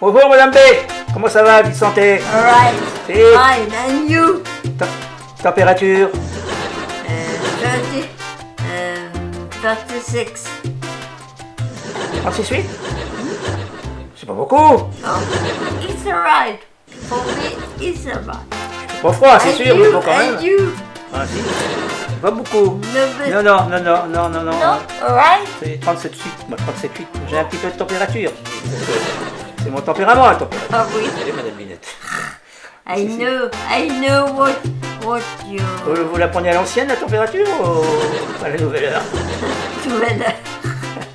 Bonjour Madame B. Comment ça va, vie santé? Alright. Fine. And you? Tem- Température? Uh, 30, um, 36. 36,8 C'est pas beaucoup. Oh, it's alright. For me, it's alright. Pas froid, c'est sûr, mais you, bon quand même. You? Ah, si. Pas beaucoup. Non, non, non, non, non, non, non? no, alright. C'est 37,8. Moi, 37,8. J'ai un petit peu de température. C'est mon tempérament, température. Oh, oui. Allez, Madame Binette. I know, I know what, what you Vous, vous la prenez à l'ancienne, la température, ou à la nouvelle heure? Tu veux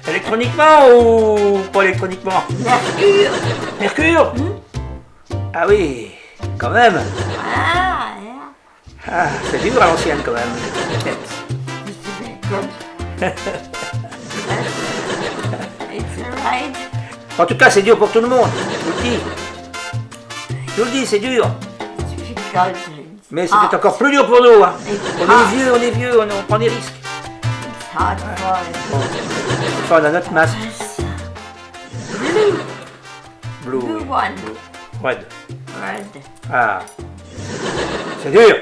Électroniquement ou pas électroniquement? Mercure. Mercure? Ah oui, quand même. Ah, yeah. Ah, c'est dur à l'ancienne quand même. It's alright. En tout cas, c'est dur pour tout le monde, je vous le dis. Je le dis, c'est dur. Mais c'était ah. encore plus dur pour nous. Hein. On est vieux, on est vieux, on, prend des risques. On a notre masque. Blue. Blue. Red. Red. Ah. C'est dur.